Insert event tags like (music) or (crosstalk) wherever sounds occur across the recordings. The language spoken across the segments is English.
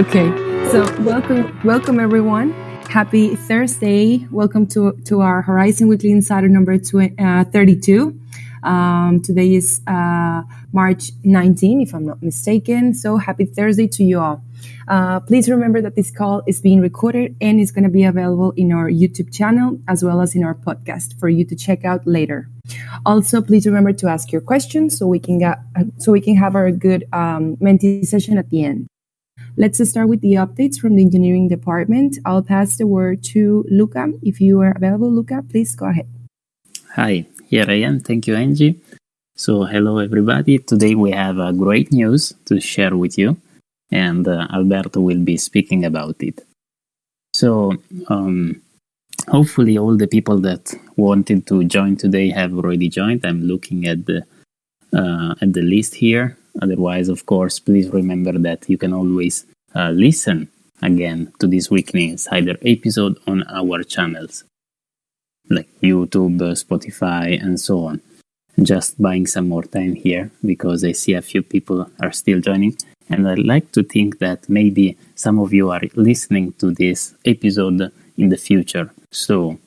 Okay, so welcome, welcome everyone. Happy Thursday. Welcome to, to our Horizen Weekly Insider number tw- uh, 32. Um, today is uh, March 19, if I'm not mistaken. So happy Thursday to you all. Uh, please remember that this call is being recorded and is going to be available in our YouTube channel as well as in our podcast for you to check out later. Also, please remember to ask your questions so we can get so we can have our good um, Menti session at the end. Let's start with the updates from the engineering department. I'll pass the word to Luca. If you are available, Luca, please go ahead. Hi, here I am. Thank you, Angie. So, hello everybody. Today we have a great news to share with you, and uh, Alberto will be speaking about it. So, um, hopefully, all the people that wanted to join today have already joined. I'm looking at the uh, at the list here. Otherwise, of course, please remember that you can always uh, listen again to this weekly insider episode on our channels like YouTube, Spotify, and so on. Just buying some more time here because I see a few people are still joining. And I'd like to think that maybe some of you are listening to this episode in the future. So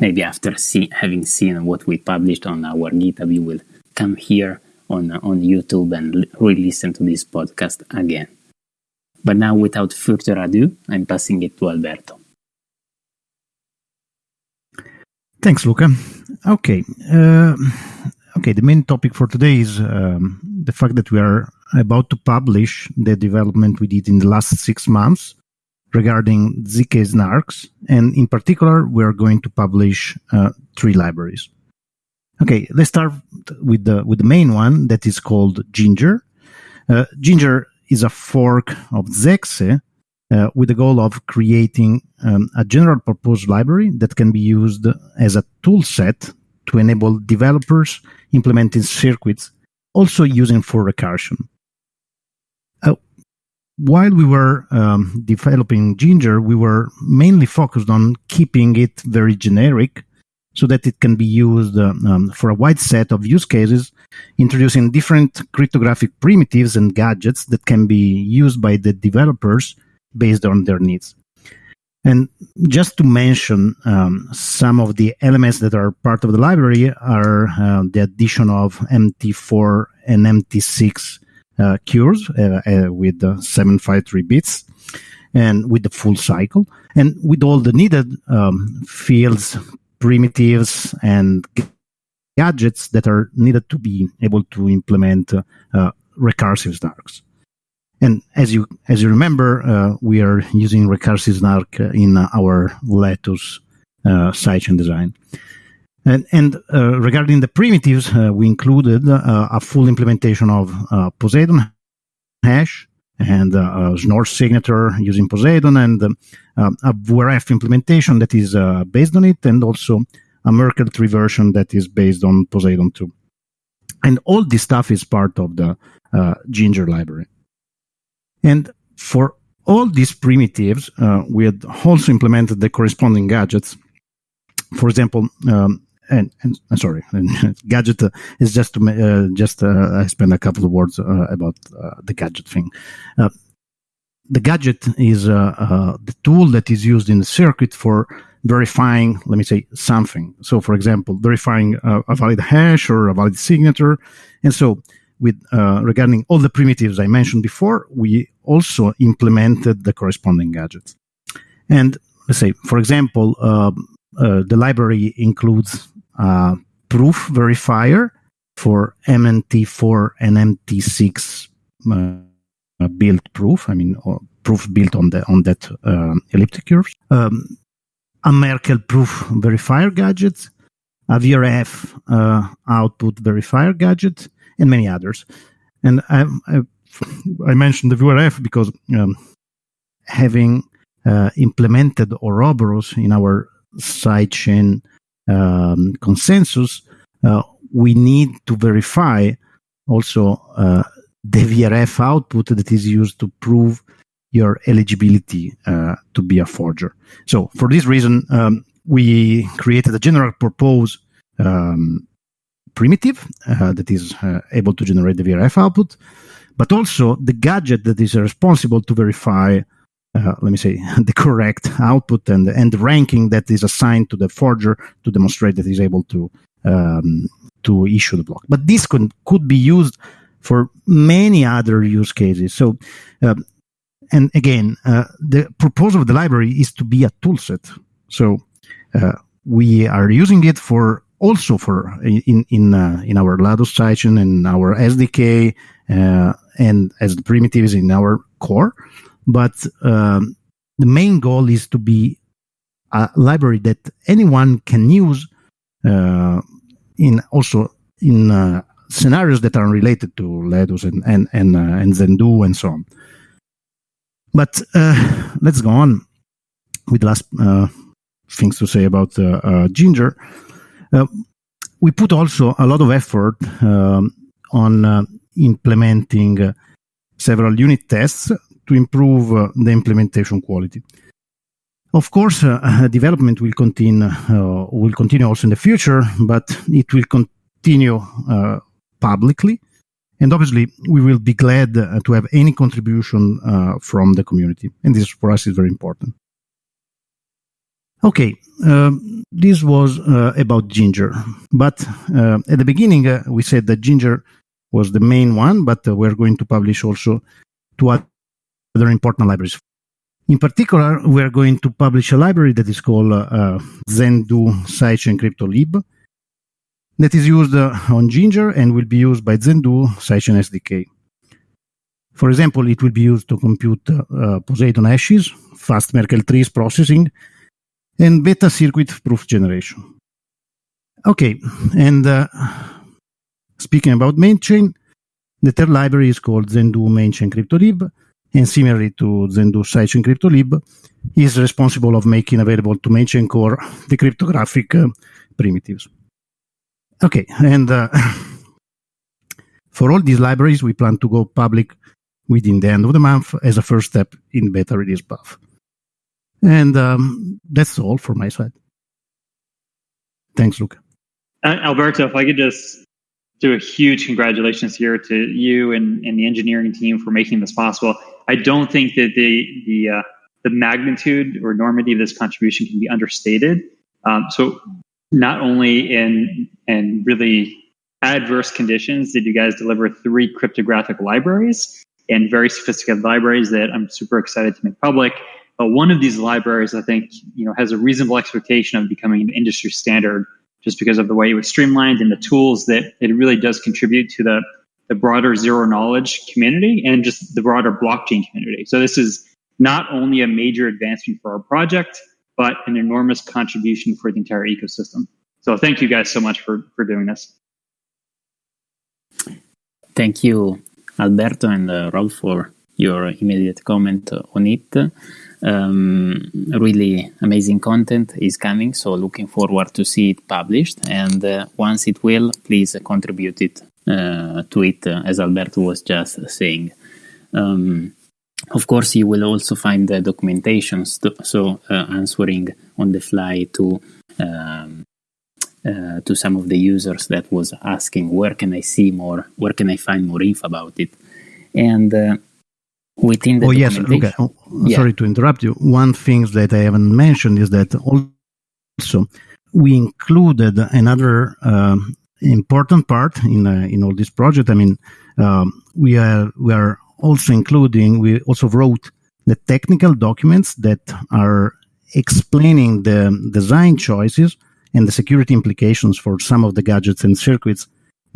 maybe after see, having seen what we published on our GitHub, you will come here on, on YouTube and re listen to this podcast again. But now, without further ado, I'm passing it to Alberto. Thanks, Luca. Okay. Uh, okay, the main topic for today is um, the fact that we are about to publish the development we did in the last six months regarding ZK snarks. And in particular, we are going to publish uh, three libraries. Okay, let's start with the with the main one that is called Ginger. Uh, Ginger is a fork of Zexe uh, with the goal of creating um, a general purpose library that can be used as a tool set to enable developers implementing circuits also using for recursion. Uh, while we were um, developing Ginger, we were mainly focused on keeping it very generic so that it can be used uh, um, for a wide set of use cases, introducing different cryptographic primitives and gadgets that can be used by the developers based on their needs. And just to mention um, some of the elements that are part of the library are uh, the addition of MNT4 and MNT6 uh, curves uh, uh with 753 bits and with the full cycle and with all the needed um, fields primitives and gadgets that are needed to be able to implement uh, uh, recursive snarks. And as you as you remember, uh, we are using recursive snark in our Latus uh, sidechain design. And, and uh, regarding the primitives, uh, we included a full implementation of Poseidon hash and uh, Schnorr signature using Poseidon and um, a VRF implementation that is uh, based on it, and also a Merkle tree version that is based on Poseidon 2. And all this stuff is part of the uh, Ginger library. And for all these primitives, uh, we had also implemented the corresponding gadgets. For example, um, and, and uh, sorry, (laughs) gadget uh, is just to uh, just uh, I spend a couple of words uh, about uh, the gadget thing. the gadget is the tool that is used in the circuit for verifying, let me say, something. So, for example, verifying a valid hash or a valid signature, and so with regarding all the primitives I mentioned before, we also implemented the corresponding gadgets. And let's say, for example, uh, the library includes uh, proof verifier for MNT4 and MNT6 uh, built proof. I mean, proof built on the on that uh, elliptic curve. Um, a Merkle proof verifier gadget, a VRF uh, output verifier gadget, and many others. And I, I, I mentioned the VRF because um, having uh, implemented Ouroboros in our sidechain um, consensus, uh, we need to verify also uh, the VRF output that is used to prove your eligibility uh, to be a forger. So for this reason, um, we created a general purpose um, primitive uh, that is uh, able to generate the VRF output. but also the gadget that is responsible to verify, uh, let me say, (laughs) the correct output and, and the ranking that is assigned to the forger to demonstrate that he's able to um, to issue the block. But this could, could be used for many other use cases. So, uh, and again, uh, the proposal of the library is to be a toolset. So uh, we are using it for also for in in uh, in our Latus sidechain and our SDK uh, and as the primitives in our core. But um, the main goal is to be a library that anyone can use uh, in also in uh, scenarios that are related to Latus and and and, uh, and Zendoo and so on. But uh, let's go on with last uh, things to say about uh, Ginger. we put also a lot of effort um, on implementing several unit tests to improve the implementation quality. Of course, uh, development will continue uh, will continue also in the future, but it will continue uh, publicly, and obviously we will be glad to have any contribution from the community, and this for us is very important. Okay, uh, this was uh, about Ginger, but uh, at the beginning we said that Ginger was the main one, but we're going to publish also two other important libraries in particular, we are going to publish a library that is called uh, Zendoo Sidechain CryptoLib that is used uh, on Ginger and will be used by Zendoo Sidechain SDK. For example, it will be used to compute uh, Poseidon hashes, fast Merkle trees processing, and beta circuit proof generation. Okay, and uh, speaking about main chain, the third library is called Zendoo Mainchain CryptoLib and similarly to Zendoo Sidechain CryptoLib, is responsible of making available to mainchain core the cryptographic uh, primitives. Okay, and uh, (laughs) for all these libraries, we plan to go public within the end of the month as a first step in beta release path. And um, that's all for my side. Thanks, Luca. Uh, Alberto, if I could just do a huge congratulations here to you and, and the engineering team for making this possible. I don't think that the the uh, the magnitude or enormity of this contribution can be understated. Um, so not only in in really adverse conditions did you guys deliver three cryptographic libraries and very sophisticated libraries that I'm super excited to make public. But one of these libraries, I think, you know, has a reasonable expectation of becoming an industry standard just because of the way it was streamlined and the tools that it really does contribute to the the broader zero knowledge community and just the broader blockchain community. So this is not only a major advancement for our project, but an enormous contribution for the entire ecosystem. So thank you guys so much for, for doing this. Thank you, Alberto and uh, Rob, for your immediate comment on it. Um, really amazing content is coming, so looking forward to see it published. And uh, once it will, please contribute it uh, to it, uh, as Alberto was just saying. Um, of course, you will also find the documentation, so uh, answering on the fly to um, uh, to some of the users that was asking where can I see more, where can I find more info about it, and uh, within the oh yes, okay. Oh, yeah. Sorry to interrupt you. One thing that I haven't mentioned is that also we included another um, important part in uh, in all this project. I mean, um, we are we are also including. We also wrote the technical documents that are explaining the design choices and the security implications for some of the gadgets and circuits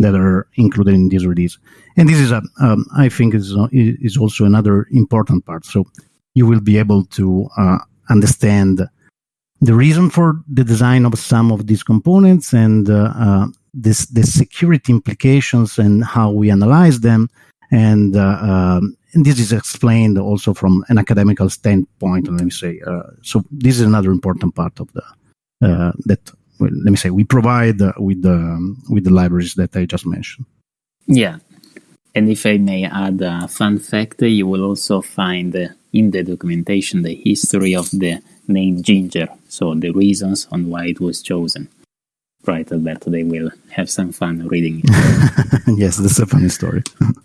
that are included in this release. And this is a, um, I think, is is also another important part. So you will be able to uh, understand the reason for the design of some of these components and uh, uh, this the security implications and how we analyze them and, uh, um, and this is explained also from an academical standpoint let me say uh, so this is another important part of the uh, that well, let me say we provide with the um, with the libraries that i just mentioned yeah and if i may add a fun fact you will also find in the documentation the history of the name ginger so the reasons on why it was chosen right, Alberto, they will have some fun reading it. (laughs) yes, that's a funny story. (laughs)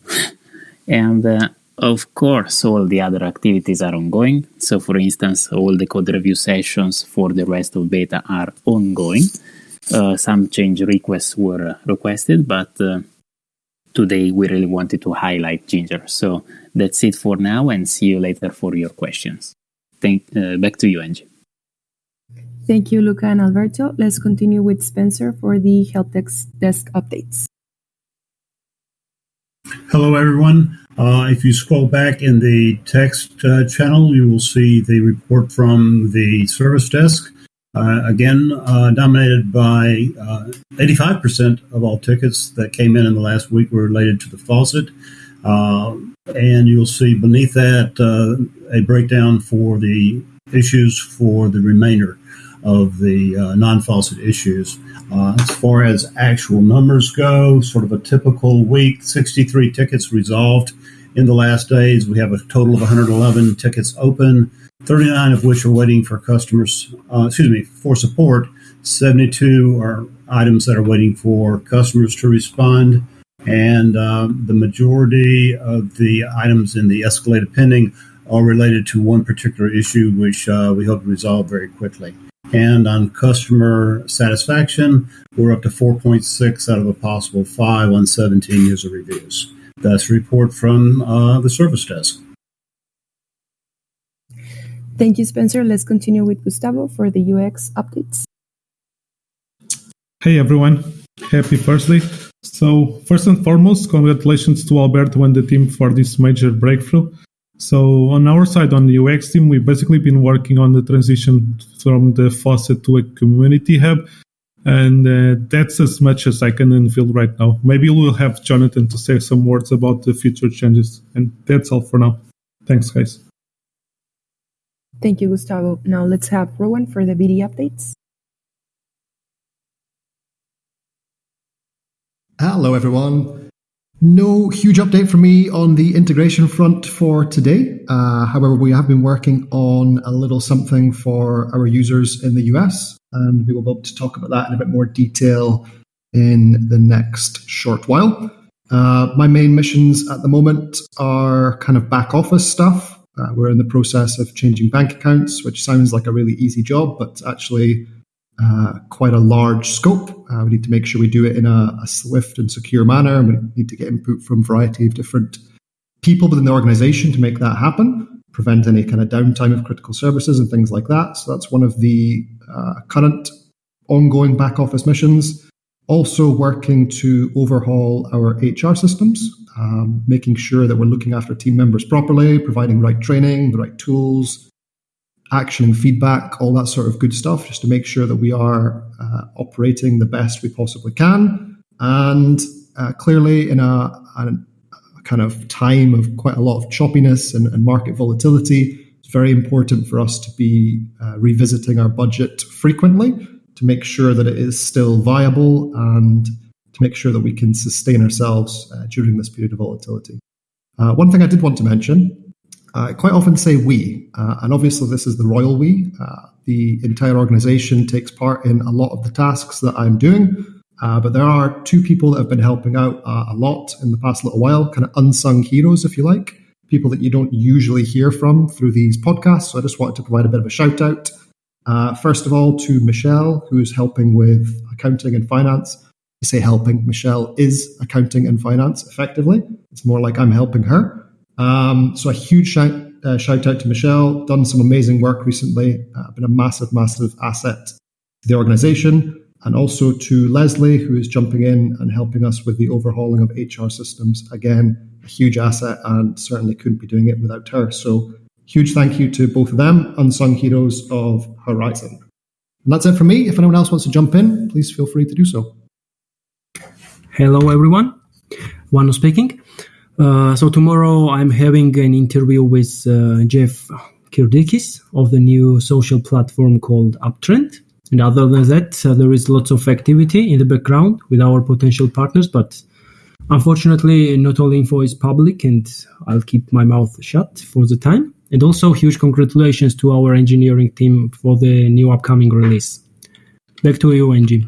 And uh, of course, all the other activities are ongoing. So, for instance, all the code review sessions for the rest of beta are ongoing. Uh, some change requests were requested, but uh, today we really wanted to highlight Ginger. So that's it for now, and see you later for your questions. Thank, uh, back to you, Angie. Thank you, Luca and Alberto. Let's continue with Spencer for the help desk, desk updates. Hello, everyone. Uh, if you scroll back in the text uh, channel, you will see the report from the service desk. Uh, again, uh, dominated by 85% uh, of all tickets that came in in the last week were related to the faucet. Uh, and you'll see beneath that a breakdown for the issues for the remainder of the uh, non-faucet issues. Uh, as far as actual numbers go, sort of a typical week, 63 tickets resolved in the last days. We have a total of 111 tickets open, 39 of which are waiting for customers, uh, excuse me, for support. 72 are items that are waiting for customers to respond. And um, the majority of the items in the escalated pending are related to one particular issue, which uh, we hope to resolve very quickly. And on customer satisfaction, we're up to 4.6 out of a possible 5 on 17 user reviews. That's a report from uh, the service desk. Thank you, Spencer. Let's continue with Gustavo for the UX updates. Hey, everyone. Happy Thursday. So, first and foremost, congratulations to Alberto and the team for this major breakthrough. So on our side, on the UX team, we've basically been working on the transition from the faucet to a community hub. And uh, that's as much as I can unveil right now. Maybe we'll have Jonathan to say some words about the future changes. And that's all for now. Thanks, guys. Thank you, Gustavo. Now let's have Rowan for the BD updates. Hello, everyone. No huge update for me on the integration front for today. Uh, however, we have been working on a little something for our users in the US, and we will be able to talk about that in a bit more detail in the next short while. Uh, my main missions at the moment are kind of back office stuff. Uh, we're in the process of changing bank accounts, which sounds like a really easy job, but actually uh, quite a large scope. Uh, we need to make sure we do it in a, a, swift and secure manner. We need to get input from a variety of different people within the organization to make that happen, prevent any kind of downtime of critical services and things like that. So that's one of the uh, current ongoing back office missions. Also, working to overhaul our HR systems, um, making sure that we're looking after team members properly, providing right training, the right tools, action and feedback, all that sort of good stuff, just to make sure that we are uh, operating the best we possibly can. And uh, clearly, in a, a, kind of time of quite a lot of choppiness and, and market volatility, it's very important for us to be uh, revisiting our budget frequently to make sure that it is still viable and to make sure that we can sustain ourselves uh, during this period of volatility. Uh, one thing I did want to mention I quite often say we, uh, and obviously this is the royal we. Uh, the entire organization takes part in a lot of the tasks that I'm doing, uh, but there are two people that have been helping out uh, a lot in the past little while, kind of unsung heroes, if you like, people that you don't usually hear from through these podcasts. So I just wanted to provide a bit of a shout out. Uh, first of all, to Michelle, who's helping with accounting and finance. I say helping, Michelle is accounting and finance effectively. It's more like I'm helping her. Um, so a huge shout, uh, shout out to Michelle, done some amazing work recently, uh, been a massive, massive asset to the organization. And also to Leslie, who is jumping in and helping us with the overhauling of HR systems. Again, a huge asset and certainly couldn't be doing it without her. So huge thank you to both of them, unsung heroes of Horizen. And that's it for me. If anyone else wants to jump in, please feel free to do so. Hello, everyone. Wano speaking. Uh, so tomorrow I'm having an interview with uh, Jeff Kirdeikis of the new social platform called Uptrend. And other than that, uh, there is lots of activity in the background with our potential partners, but unfortunately, not all info is public, and I'll keep my mouth shut for the time. And also, huge congratulations to our engineering team for the new upcoming release. Back to you, Angie.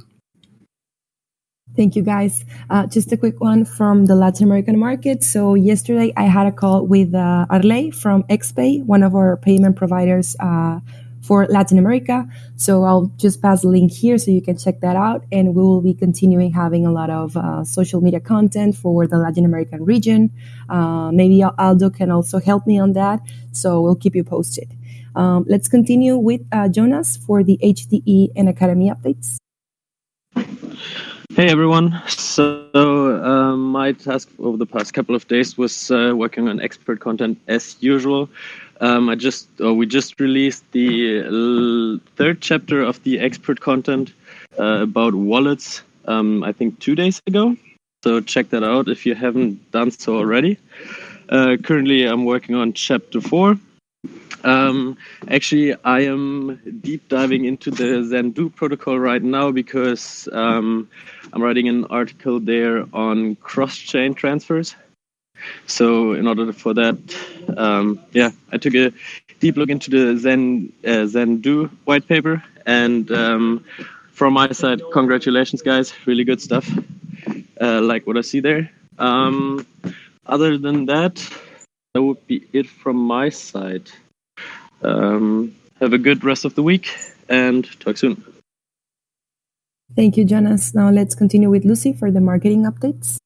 Thank you, guys. Uh, just a quick one from the Latin American market. So yesterday I had a call with uh, Arley from XPay, one of our payment providers uh, for Latin America. So I'll just pass the link here so you can check that out. And we will be continuing having a lot of uh, social media content for the Latin American region. Uh, maybe Aldo can also help me on that. So we'll keep you posted. Um, let's continue with uh, Jonas for the HDE and Academy updates. Hey everyone. So um, my task over the past couple of days was uh, working on expert content as usual. Um, I just uh, we just released the third chapter of the expert content uh, about wallets. Um, I think two days ago. So check that out if you haven't done so already. Uh, currently, I'm working on chapter four, um, actually, I am deep diving into the Zendoo protocol right now because um, I'm writing an article there on cross-chain transfers. So, in order for that, um, yeah, I took a deep look into the Zen uh, Zendoo white paper, and um, from my side, congratulations, guys! Really good stuff. Uh, like what I see there. Um, other than that, that would be it from my side. Um, have a good rest of the week and talk soon. Thank you, Jonas. Now let's continue with Lucy for the marketing updates.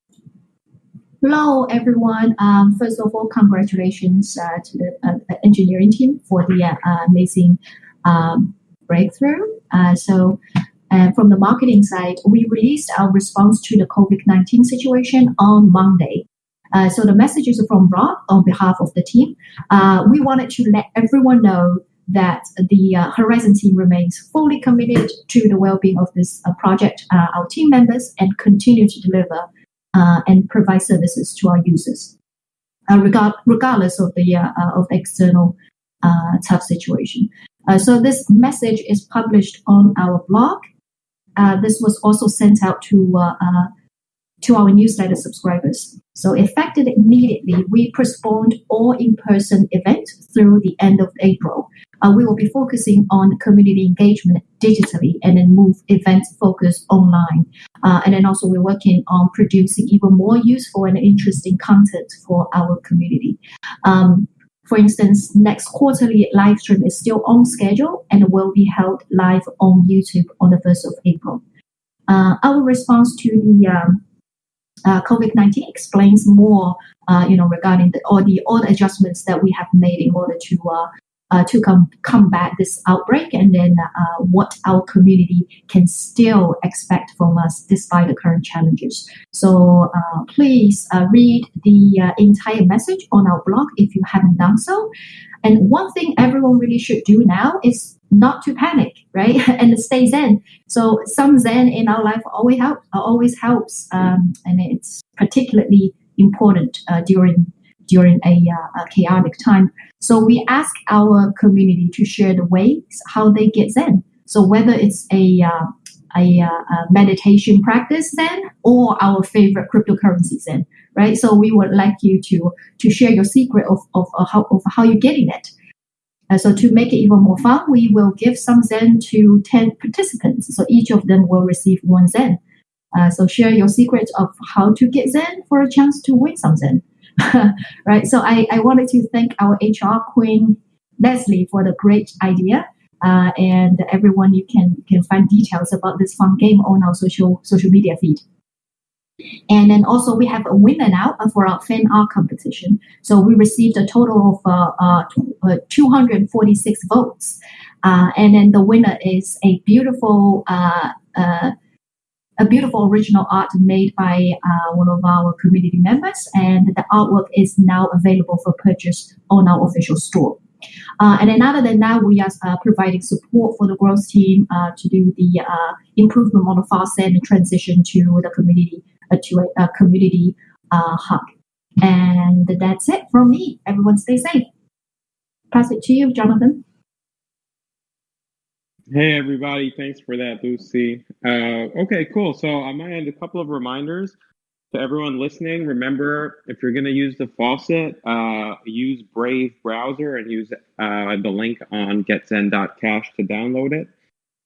Hello, everyone. Um, first of all, congratulations uh, to the uh, engineering team for the uh, amazing um, breakthrough. Uh, so, uh, from the marketing side, we released our response to the COVID 19 situation on Monday. Uh, so the messages from Rob on behalf of the team. Uh, we wanted to let everyone know that the uh, Horizen team remains fully committed to the well-being of this uh, project, uh, our team members, and continue to deliver and provide services to our users, regard, regardless of the of the external tough situation. so this message is published on our blog. this was also sent out to to our newsletter subscribers. So effective immediately, we postponed all in-person events through the end of April. Uh, we will be focusing on community engagement digitally and then move events focus online. Uh, and then also we're working on producing even more useful and interesting content for our community. Um, for instance, next quarterly live stream is still on schedule and will be held live on YouTube on the 1st of April. Uh, our response to the um, uh, COVID-19 explains more, uh, you know, regarding the, all the all the adjustments that we have made in order to uh, uh to com- combat this outbreak, and then uh, what our community can still expect from us despite the current challenges. So please read the entire message on our blog if you haven't done so. And one thing everyone really should do now is not to panic, right? (laughs) and stay zen. So some zen in our life always help, always helps, um, and it's particularly important uh, during during a, uh, a, chaotic time. So we ask our community to share the ways how they get zen. So whether it's a uh, a, uh, a, meditation practice zen or our favorite cryptocurrency zen, right? So we would like you to to share your secret of of, of how of how you're getting it. Uh, so to make it even more fun, we will give some Zen to 10 participants. So each of them will receive one Zen. Uh, so share your secrets of how to get Zen for a chance to win some Zen. (laughs) right. So I, I wanted to thank our HR queen, Leslie, for the great idea. Uh, and everyone, you can can find details about this fun game on our social social media feed. And then also we have a winner now for our fan art competition. So we received a total of uh, uh, uh 246 votes. Uh, and then the winner is a beautiful uh, uh, a beautiful original art made by one of our community members, and the artwork is now available for purchase on our official store. Uh, and then other than that, we are uh, providing support for the growth team uh, to do the improvement on the fast and transition to the community a, a community uh, hub. And that's it from me. Everyone stay safe. Pass it to you, Jonathan. Hey, everybody. Thanks for that, Lucy. Uh, okay, cool. So on my end, a couple of reminders to everyone listening. Remember, if you're going to use the faucet, uh, use Brave browser and use uh, the link on getzen.cash to download it.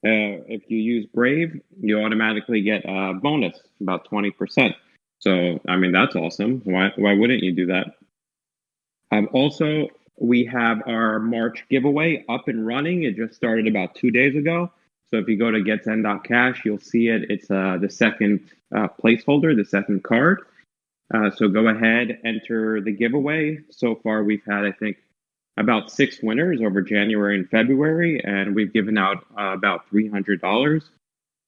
If you use Brave, you automatically get a bonus about twenty percent. So I mean that's awesome. Why why wouldn't you do that? Um, also, we have our March giveaway up and running. It just started about two days ago. So if you go to getzen.cash, you'll see it. It's uh, the second uh, placeholder, the second card. Uh, so go ahead, enter the giveaway. So far, we've had, I think, about six winners over January and February, and we've given out uh, about $300.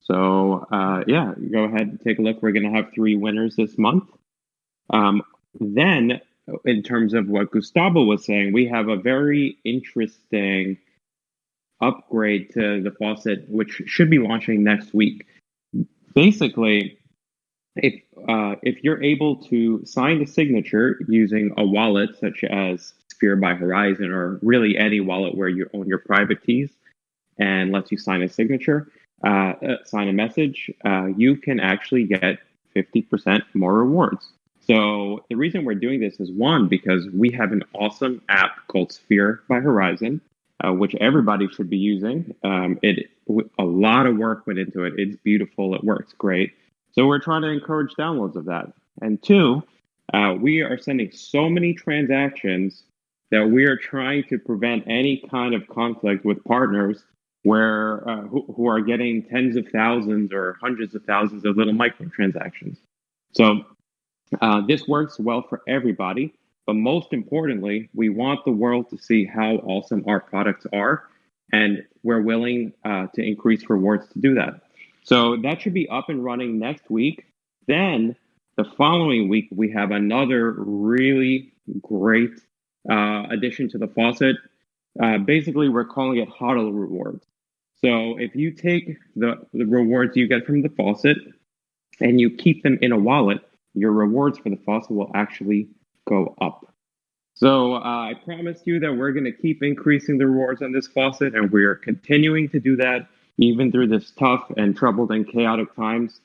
So uh, yeah, go ahead and take a look. We're going to have three winners this month. Um, then, in terms of what Gustavo was saying, we have a very interesting upgrade to the faucet, which should be launching next week. Basically, if uh, if you're able to sign the signature using a wallet such as Sphere by Horizen or really any wallet where you own your private keys and lets you sign a signature, uh, uh, sign a message, uh, you can actually get 50% more rewards. So the reason we're doing this is one because we have an awesome app called Sphere by Horizen, uh, which everybody should be using. Um, it a lot of work went into it. It's beautiful. It works great. So we're trying to encourage downloads of that. And two, uh, we are sending so many transactions that we are trying to prevent any kind of conflict with partners where uh, who, who, are getting tens of thousands or hundreds of thousands of little microtransactions. So uh, this works well for everybody, but most importantly, we want the world to see how awesome our products are, and we're willing uh, to increase rewards to do that. So that should be up and running next week. Then the following week, we have another really great uh, addition to the faucet. Uh, basically, we're calling it HODL rewards. So if you take the, the rewards you get from the faucet and you keep them in a wallet, your rewards for the faucet will actually go up. So uh, I promise you that we're going to keep increasing the rewards on this faucet, and we are continuing to do that even through this tough and troubled and chaotic times.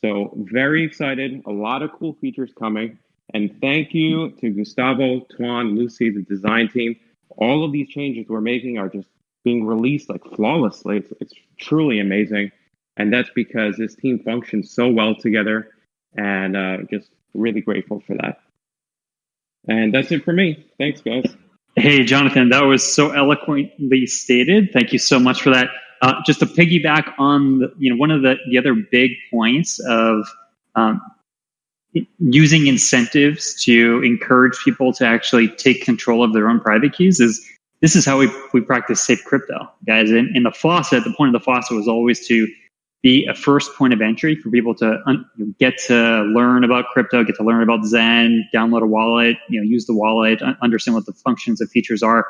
So very excited, a lot of cool features coming. And thank you to Gustavo, Tuan, Lucy, the design team. All of these changes we're making are just being released like flawlessly. It's, it's truly amazing. And that's because this team functions so well together and uh, just really grateful for that. And that's it for me. Thanks, guys. Hey, Jonathan, that was so eloquently stated. Thank you so much for that. Uh, just to piggyback on, the, you know, one of the, the other big points of um, using incentives to encourage people to actually take control of their own private keys is this is how we, we practice safe crypto, guys. In, in the faucet, the point of the faucet was always to be a first point of entry for people to un- get to learn about crypto, get to learn about Zen, download a wallet, you know, use the wallet, understand what the functions and features are.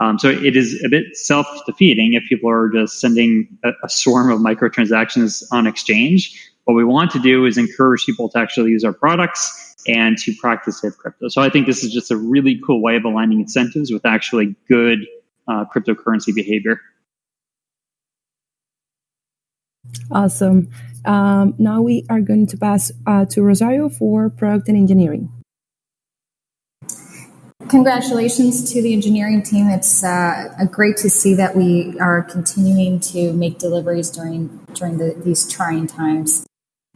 Um, so it is a bit self-defeating if people are just sending a, a swarm of microtransactions on exchange. What we want to do is encourage people to actually use our products and to practice safe crypto. So I think this is just a really cool way of aligning incentives with actually good uh, cryptocurrency behavior. Awesome. Um, now we are going to pass uh, to Rosario for product and engineering. Congratulations to the engineering team. It's uh, great to see that we are continuing to make deliveries during during the, these trying times.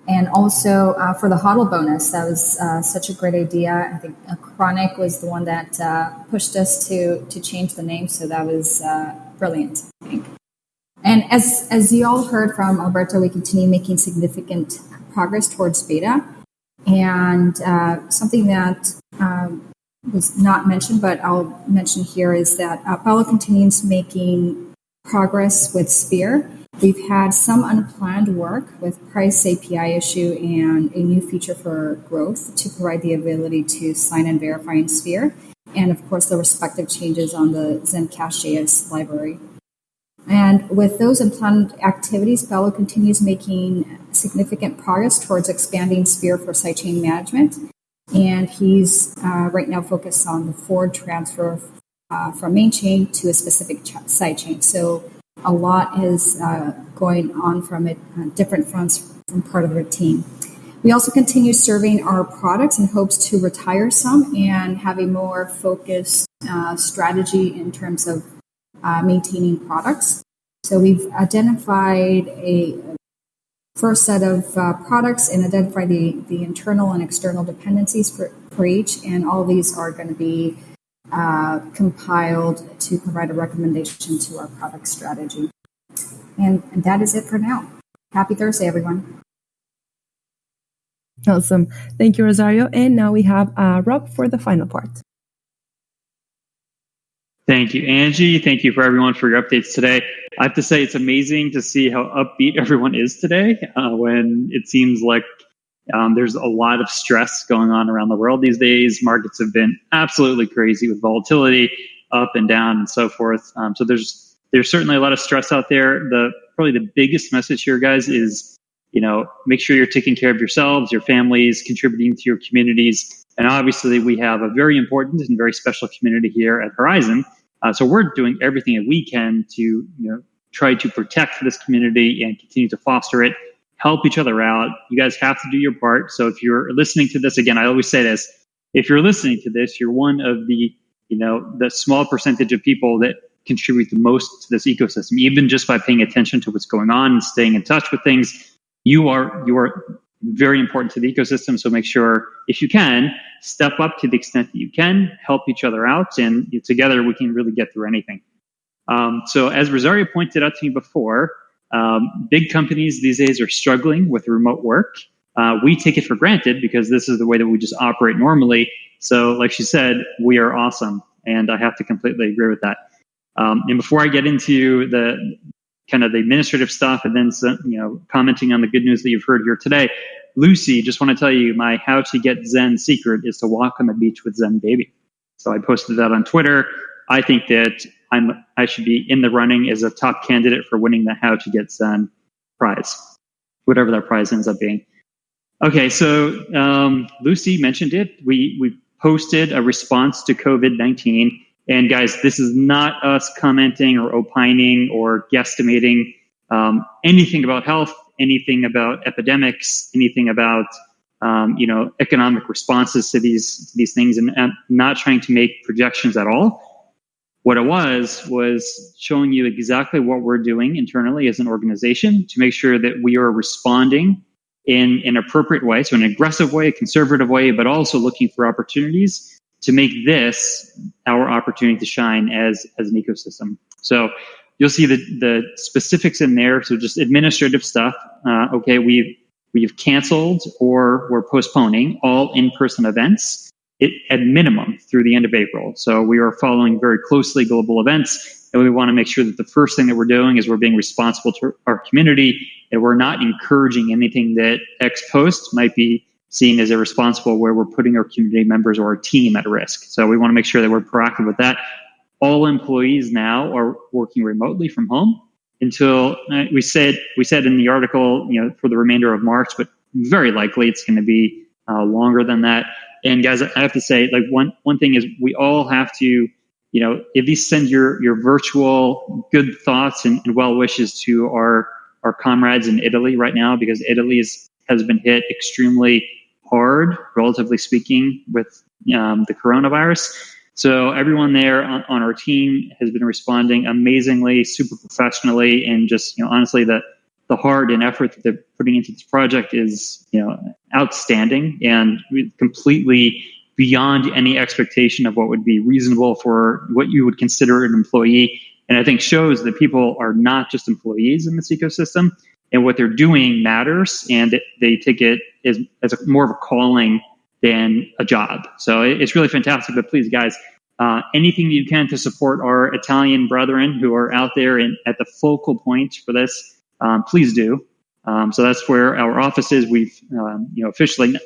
And also uh, for the HODL bonus, that was uh, such a great idea. I think Chronic was the one that uh, pushed us to to change the name, so that was uh, brilliant. I think. And as, as you all heard from Alberto, we continue making significant progress towards beta. And uh, something that um, was not mentioned, but I'll mention here is that uh, Paolo continues making progress with Sphere. We've had some unplanned work with price API issue and a new feature for growth to provide the ability to sign and verify in Sphere. And of course, the respective changes on the Zen Zencash.js library. And with those unplanned activities, Paolo continues making significant progress towards expanding Sphere for sidechain management. And he's uh, right now focused on the forward transfer uh, from main chain to a specific ch- sidechain. So a lot is uh, going on from it, uh, different fronts from part of the team. We also continue serving our products in hopes to retire some and have a more focused uh, strategy in terms of uh, maintaining products. So we've identified a first set of uh, products and identify the, the internal and external dependencies for, for each, and all these are going to be uh, compiled to provide a recommendation to our product strategy. And, and that is it for now. Happy Thursday, everyone. Awesome. Thank you, Rosario. And now we have uh, Rob for the final part. Thank you, Angie. Thank you for everyone for your updates today. I have to say, it's amazing to see how upbeat (laughs) everyone is today uh, when it seems like um, there's a lot of stress going on around the world these days. Markets have been absolutely crazy with volatility up and down and so forth. Um, so there's there's certainly a lot of stress out there. The probably the biggest message here, guys, is you know make sure you're taking care of yourselves, your families, contributing to your communities, and obviously we have a very important and very special community here at Horizen. Uh, so we're doing everything that we can to you know try to protect this community and continue to foster it help each other out. You guys have to do your part. So if you're listening to this again, I always say this: if you're listening to this, you're one of the you know the small percentage of people that contribute the most to this ecosystem. Even just by paying attention to what's going on and staying in touch with things, you are you are very important to the ecosystem. So make sure, if you can, step up to the extent that you can, help each other out, and together we can really get through anything. Um, so as Rosario pointed out to me before, um, big companies these days are struggling with remote work. Uh, we take it for granted because this is the way that we just operate normally. So, like she said, we are awesome, and I have to completely agree with that. Um, and before I get into the kind of the administrative stuff, and then some, you know commenting on the good news that you've heard here today, Lucy, just want to tell you my how to get Zen secret is to walk on the beach with Zen baby. So I posted that on Twitter. I think that I'm I should be in the running as a top candidate for winning the How to Get Zen prize, whatever that prize ends up being. Okay, so um, Lucy mentioned it. We we posted a response to COVID nineteen, and guys, this is not us commenting or opining or guesstimating um, anything about health, anything about epidemics, anything about um, you know economic responses to these to these things, and, and not trying to make projections at all what it was was showing you exactly what we're doing internally as an organization to make sure that we are responding in an appropriate way, so an aggressive way, a conservative way, but also looking for opportunities to make this our opportunity to shine as as an ecosystem. So you'll see the the specifics in there. So just administrative stuff. Uh, okay, we've we've canceled or we're postponing all in person events it, at minimum through the end of April. So we are following very closely global events, and we want to make sure that the first thing that we're doing is we're being responsible to our community, and we're not encouraging anything that ex post might be seen as irresponsible, where we're putting our community members or our team at risk. So we want to make sure that we're proactive with that. All employees now are working remotely from home until uh, we said we said in the article, you know, for the remainder of March, but very likely it's going to be uh, longer than that. And guys, I have to say, like one one thing is we all have to, you know, at least send your your virtual good thoughts and, and well wishes to our our comrades in Italy right now because Italy is, has been hit extremely hard, relatively speaking, with um, the coronavirus. So everyone there on, on, our team has been responding amazingly, super professionally, and just you know honestly the the heart and effort that they're putting into this project is you know outstanding and completely beyond any expectation of what would be reasonable for what you would consider an employee. And i think shows that people are not just employees in this ecosystem and what they're doing matters and they take it as, as a, more of a calling than a job so it's really fantastic but please guys uh, anything you can to support our Italian brethren who are out there in, at the focal point for this um, please do. Um, so that's where our office is. We've, um, you know, officially,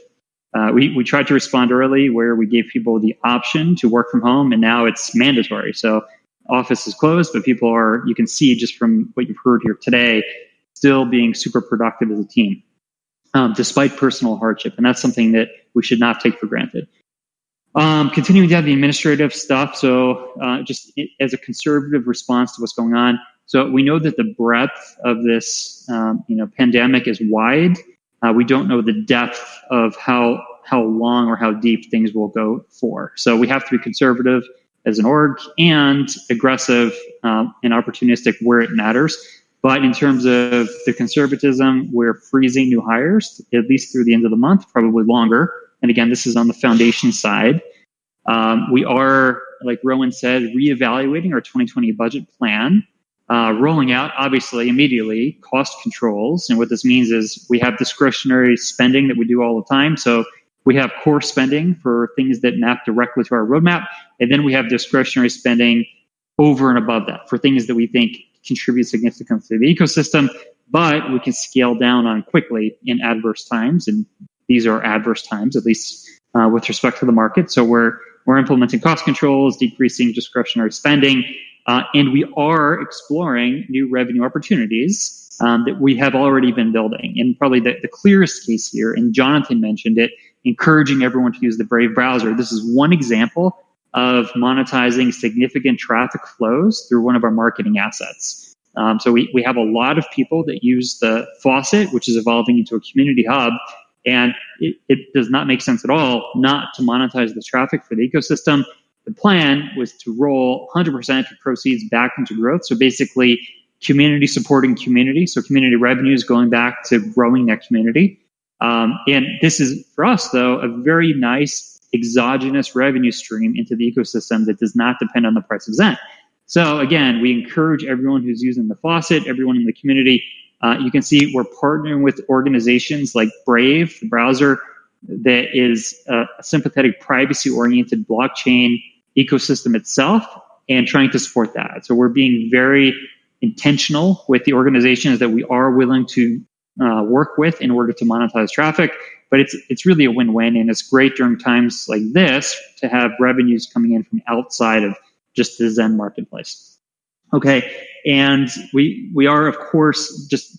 uh, we, we tried to respond early where we gave people the option to work from home and now it's mandatory. So office is closed, but people are, you can see just from what you've heard here today, still being super productive as a team, um, despite personal hardship. And that's something that we should not take for granted. Um, continuing to have the administrative stuff. So uh, just as a conservative response to what's going on, so we know that the breadth of this, um, you know, pandemic is wide. Uh, we don't know the depth of how how long or how deep things will go for. So we have to be conservative as an org and aggressive um, and opportunistic where it matters. But in terms of the conservatism, we're freezing new hires at least through the end of the month, probably longer. And again, this is on the foundation side. Um, we are, like Rowan said, reevaluating our 2020 budget plan, uh, rolling out, obviously, immediately cost controls. And what this means is we have discretionary spending that we do all the time. So we have core spending for things that map directly to our roadmap. And then we have discretionary spending over and above that for things that we think contribute significantly to the ecosystem, but we can scale down on quickly in adverse times. And these are adverse times, at least uh, with respect to the market. So we're we're implementing cost controls, decreasing discretionary spending, uh, and we are exploring new revenue opportunities um, that we have already been building. And probably the, the clearest case here, and Jonathan mentioned it, encouraging everyone to use the Brave browser. This is one example of monetizing significant traffic flows through one of our marketing assets. Um, so we, we have a lot of people that use the faucet, which is evolving into a community hub. And it, it does not make sense at all not to monetize the traffic for the ecosystem. The plan was to roll 100% of proceeds back into growth. So basically, community supporting community. So community revenues going back to growing that community. Um, and this is for us, though, a very nice exogenous revenue stream into the ecosystem that does not depend on the price of Zen. So again, we encourage everyone who's using the faucet, everyone in the community. Uh, you can see we're partnering with organizations like Brave, the browser that is a sympathetic, privacy-oriented blockchain ecosystem itself, and trying to support that. So we're being very intentional with the organizations that we are willing to uh, work with in order to monetize traffic. But it's it's really a win-win, and it's great during times like this to have revenues coming in from outside of just the Zen marketplace. Okay, and we we are of course just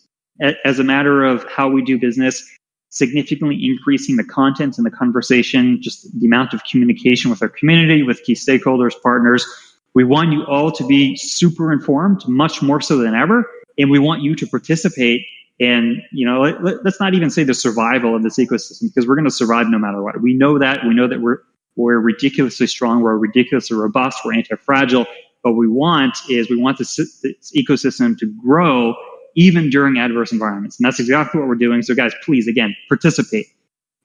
as a matter of how we do business, significantly increasing the content and the conversation, just the amount of communication with our community, with key stakeholders, partners. We want you all to be super informed, much more so than ever, and we want you to participate and you know, let, us not even say the survival of this ecosystem because we're going to survive no matter what. We know that. We know that we're we're ridiculously strong. We're ridiculously robust. We're anti-fragile. What we want is we want this, this ecosystem to grow even during adverse environments, and that's exactly what we're doing. So, guys, please again participate.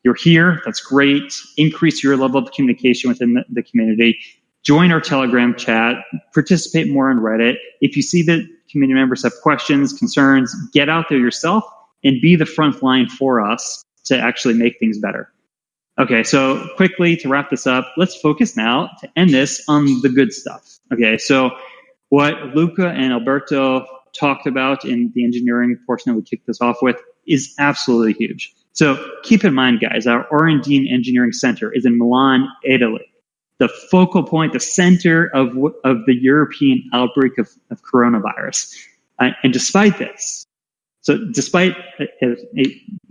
You're here. That's great. Increase your level of communication within the, the community. Join our Telegram chat. Participate more on Reddit. If you see that community members have questions, concerns, get out there yourself and be the front line for us to actually make things better. Okay, so quickly to wrap this up, let's focus now to end this on the good stuff. Okay, so what Luca and Alberto talked about in the engineering portion that we kicked this off with is absolutely huge. So keep in mind, guys, our R&D and engineering center is in Milan, Italy the focal point, the center of, of the European outbreak of, of coronavirus. Uh, and despite this, so despite as,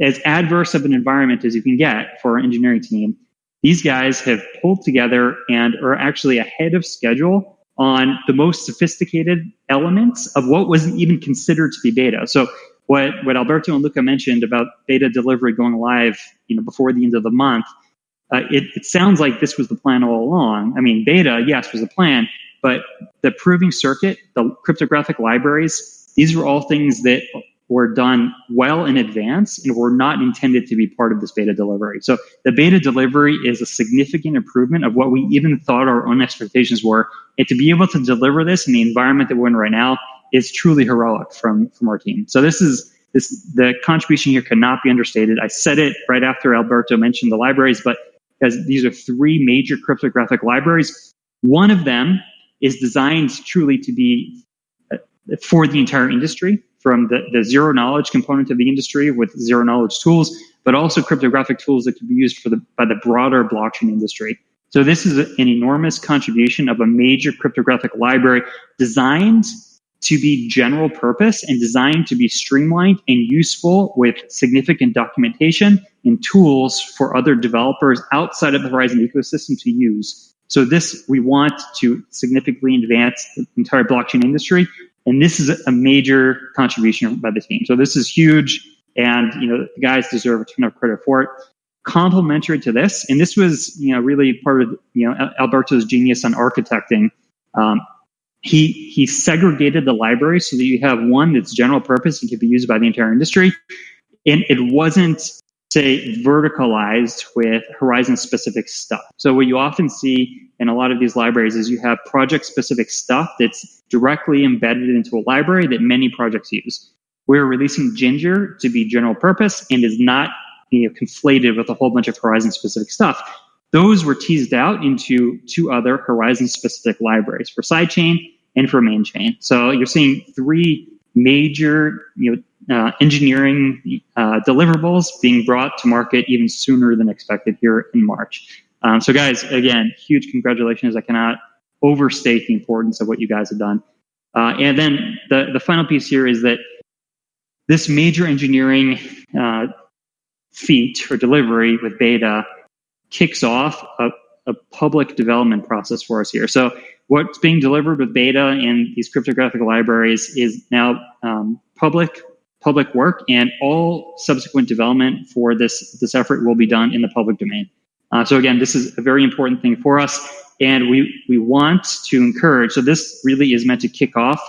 as adverse of an environment as you can get for our engineering team, these guys have pulled together and are actually ahead of schedule on the most sophisticated elements of what wasn't even considered to be beta. So what, what Alberto and Luca mentioned about beta delivery going live, you know, before the end of the month, uh, it, it sounds like this was the plan all along. I mean, beta, yes, was the plan, but the proving circuit, the cryptographic libraries, these were all things that were done well in advance and were not intended to be part of this beta delivery. So the beta delivery is a significant improvement of what we even thought our own expectations were. And to be able to deliver this in the environment that we're in right now is truly heroic from, from our team. So this is this the contribution here cannot be understated. I said it right after Alberto mentioned the libraries, but because these are three major cryptographic libraries. One of them is designed truly to be uh, for the entire industry, from the, the zero knowledge component of the industry with zero knowledge tools, but also cryptographic tools that can be used for the, by the broader blockchain industry. So this is an enormous contribution of a major cryptographic library designed to be general purpose and designed to be streamlined and useful with significant documentation and tools for other developers outside of the Horizen ecosystem to use. So this, we want to significantly advance the entire blockchain industry. And this is a major contribution by the team. So this is huge. And, you know, the guys deserve a ton of credit for it. complementary to this, and this was you know really part of you know Alberto's genius on architecting. Um, he he segregated the library so that you have one that's general purpose and can be used by the entire industry, and it wasn't say verticalized with Horizen specific stuff. So what you often see in a lot of these libraries is you have project specific stuff that's directly embedded into a library that many projects use. We're releasing Ginger to be general purpose and is not you know, conflated with a whole bunch of Horizen specific stuff. Those were teased out into two other Horizen specific libraries for sidechain and for main chain. So you're seeing three major you know, uh, engineering uh, deliverables being brought to market even sooner than expected here in March. Um, so, guys, again, huge congratulations. I cannot overstate the importance of what you guys have done. Uh, and then the, the final piece here is that this major engineering uh, feat or delivery with beta kicks off a, a public development process for us here. So, what's being delivered with beta and these cryptographic libraries is now um, public public work, and all subsequent development for this this effort will be done in the public domain. Uh, so again, this is a very important thing for us, and we we want to encourage. So this really is meant to kick off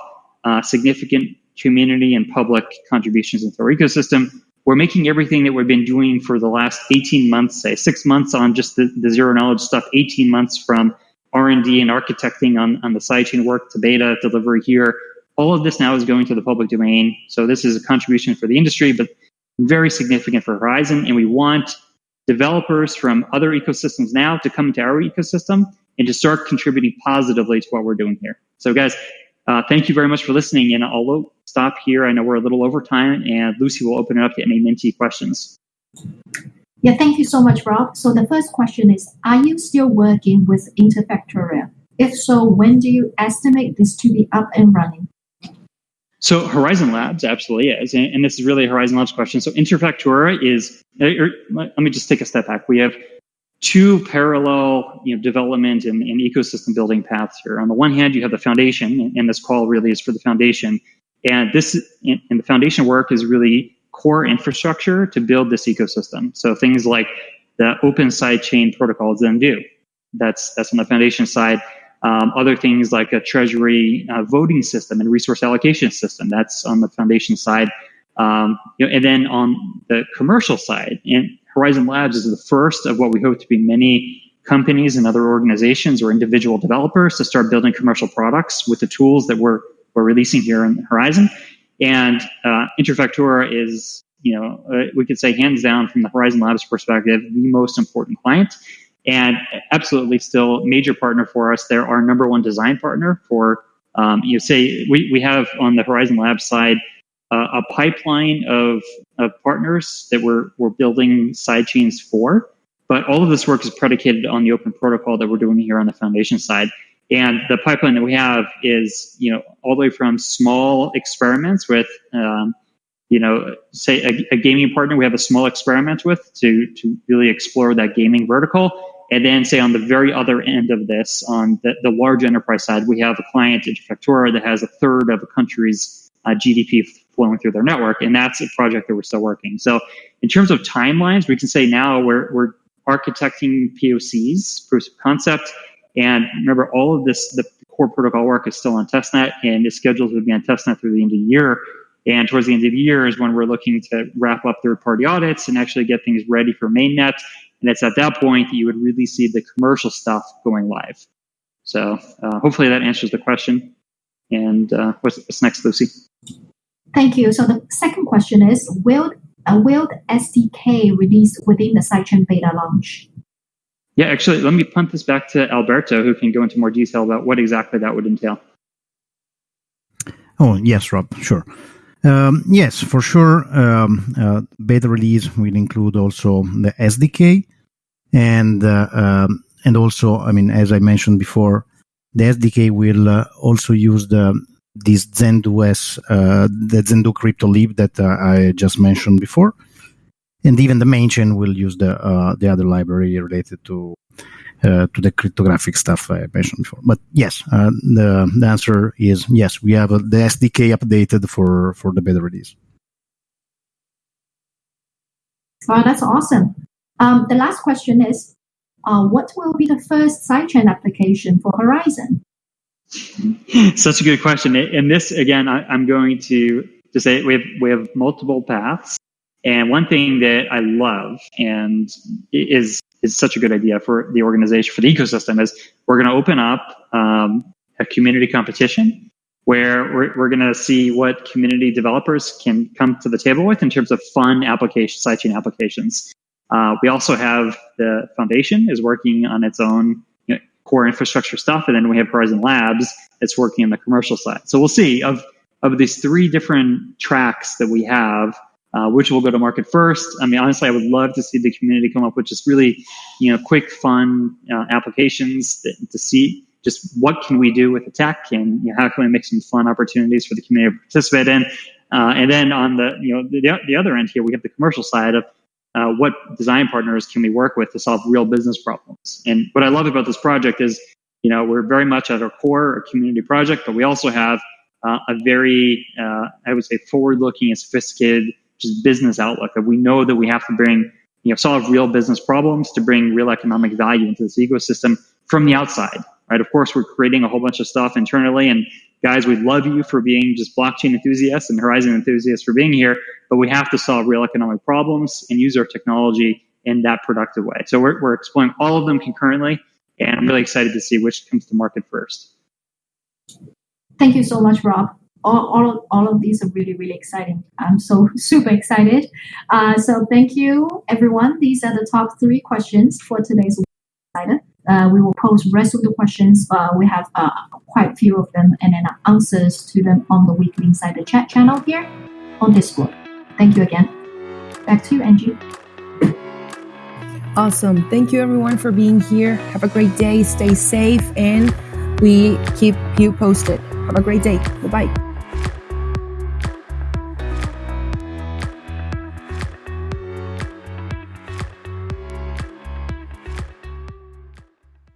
uh, significant community and public contributions into our ecosystem. We're making everything that we've been doing for the last 18 months, say six months on just the, the zero knowledge stuff, 18 months from R&D and architecting on, on the sidechain work to beta delivery here all of this now is going to the public domain. So this is a contribution for the industry, but very significant for Horizen. And we want developers from other ecosystems now to come into our ecosystem and to start contributing positively to what we're doing here. So guys, uh, thank you very much for listening. And I'll stop here. I know we're a little over time and Lucy will open it up to any Minty questions. Yeah, thank you so much, Rob. So the first question is, are you still working with Interfactura? If so, when do you estimate this to be up and running? So Horizen Labs absolutely is, and, this is really a Horizen Labs question. So Interfactura is, er, let me just take a step back. We have two parallel you know, development and, and, ecosystem building paths here. On the one hand, you have the foundation, and this call really is for the foundation. And this and the foundation work is really core infrastructure to build this ecosystem. So things like the open sidechain protocols Zendoo. That's that's on the foundation side. Um, other things like a treasury uh, voting system and resource allocation system. That's on the foundation side. Um, you know, and then on the commercial side, and Horizen Labs is the first of what we hope to be many companies and other organizations or individual developers to start building commercial products with the tools that we're we're releasing here in Horizen. And uh, Interfactura is, you know, uh, we could say hands down from the Horizen Labs perspective, the most important client and absolutely still major partner for us. They're our number one design partner for, um, you know, say we, we have on the Horizen Labs side a pipeline of, of partners that we're, we're building sidechains for. But all of this work is predicated on the open protocol that we're doing here on the foundation side. And the pipeline that we have is, you know, all the way from small experiments with, um, you know, say a, a, gaming partner we have a small experiment with to to really explore that gaming vertical, and then say on the very other end of this, on the, the large enterprise side, we have a client Interfactura that has a third of a country's uh, GDP flowing through their network, and that's a project that we're still working. So in terms of timelines, we can say now we're, we're architecting POCs, proofs of concept, and remember all of this, the core protocol work is still on testnet and is scheduled to be on testnet through the end of the year. And towards the end of the year is when we're looking to wrap up third party audits and actually get things ready for mainnet and it's at that point that you would really see the commercial stuff going live. So uh, hopefully that answers the question. And uh, what's, what's, next, Lucy? Thank you. So the second question is, will, uh, will SDK release within the sidechain beta launch? Yeah, actually, let me punt this back to Alberto, who can go into more detail about what exactly that would entail. Oh, yes, Rob, sure. Um, yes, for sure. Um, uh, beta release will include also the SDK, and uh, um, and also, I mean, as I mentioned before, the SDK will uh, also use the this Zendoo uh, the Zendoo crypto lib that uh, I just mentioned before, and even the main chain will use the uh, the other library related to uh, to the cryptographic stuff I mentioned before. But yes, uh, the, the answer is yes. We have uh, the SDK updated for for the beta release. Wow, that's awesome. Um, the last question is, what will be the first sidechain application for Horizen? Such a good question. And this, again, I, am going to, to say we have, we have multiple paths. And one thing that I love and is, is such a good idea for the organization, for the ecosystem is we're going to open up um, a community competition where we're, we're going to see what community developers can come to the table with in terms of fun application, sidechain applications. Uh, we also have the foundation is working on its own core infrastructure stuff, and then we have Horizen Labs that's working on the commercial side. So we'll see of of these three different tracks that we have, uh, which will go to market first. I mean, honestly, I would love to see the community come up with just really, you know, quick, fun uh, applications that, to see just what can we do with the tech and you know, how can we make some fun opportunities for the community to participate in. Uh, and then on the you know the, the other end here, we have the commercial side of uh, what design partners can we work with to solve real business problems. And what I love about this project is, you know, we're very much at our core a community project, but we also have uh, a very, uh, I would say, forward-looking and sophisticated just business outlook that we know that we have to bring, you know, solve real business problems to bring real economic value into this ecosystem from the outside, right? Of course, we're creating a whole bunch of stuff internally, and guys, we love you for being just blockchain enthusiasts and Horizen enthusiasts for being here, but we have to solve real economic problems and use our technology in that productive way. So we're, we're exploring all of them concurrently, and I'm really excited to see which comes to market first. Thank you so much, Rob. All, all, of, all of these are really, really exciting. I'm so (laughs) super excited. Uh, so thank you, everyone. These are the top three questions for today's. Uh, we will post rest of the questions. Uh, we have uh, quite a few of them and then answers to them on the weekly insider chat channel here on Discord. Thank you again. Back to you, Angie. Awesome. Thank you everyone for being here. Have a great day. Stay safe and we keep you posted. Have a great day. Bye bye.